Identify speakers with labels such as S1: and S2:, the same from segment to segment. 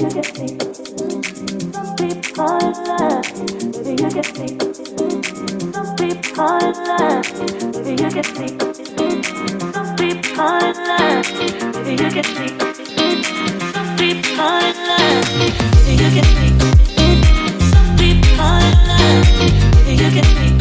S1: you Some people in love, maybe you get me. Some people in love, maybe you get me. Some people in love, maybe you get me. Some people in love, maybe you Some people in love, maybe you get me.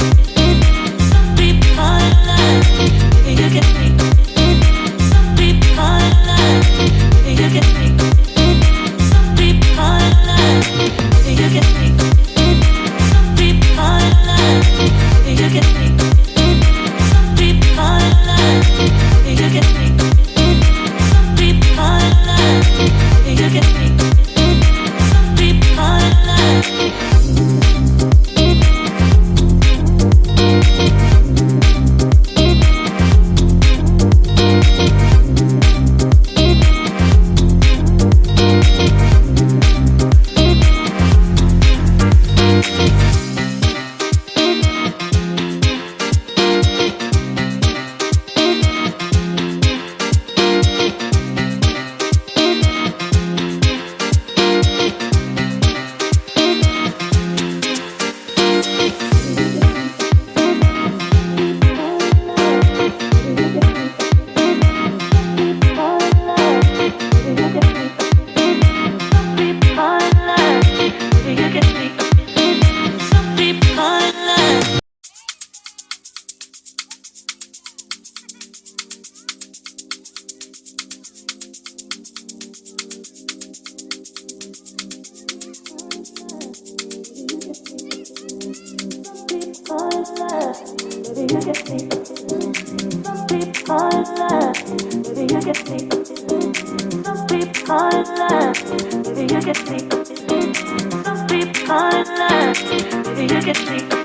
S1: me to get sleep.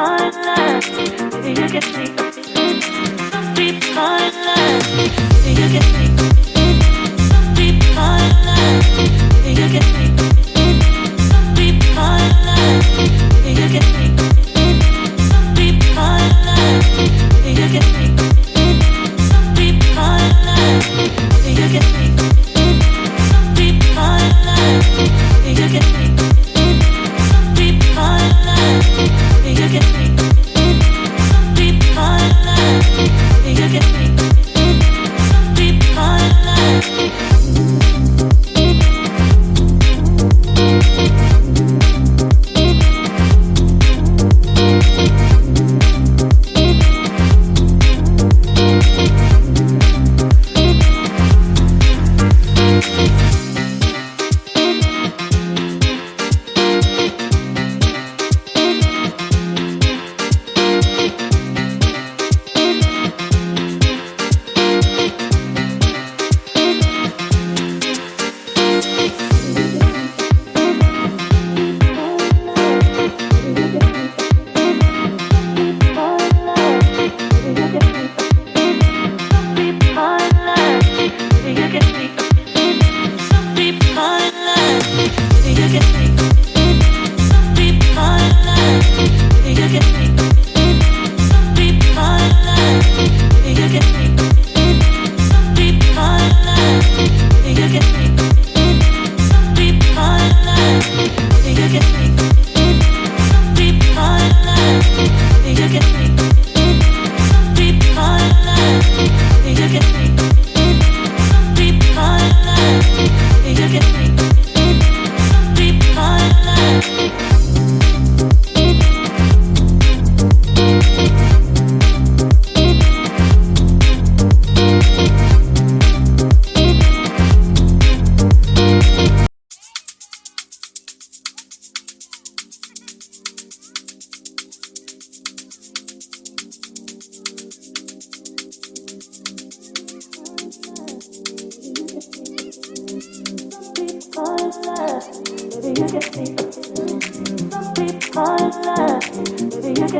S1: fall Maybe you get me. Some deep fall Maybe you get me.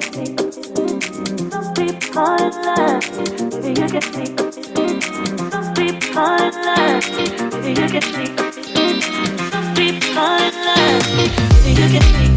S1: Some people in love. Maybe you get me. Some people in love. Maybe you get me. Some people in love. Maybe you get me.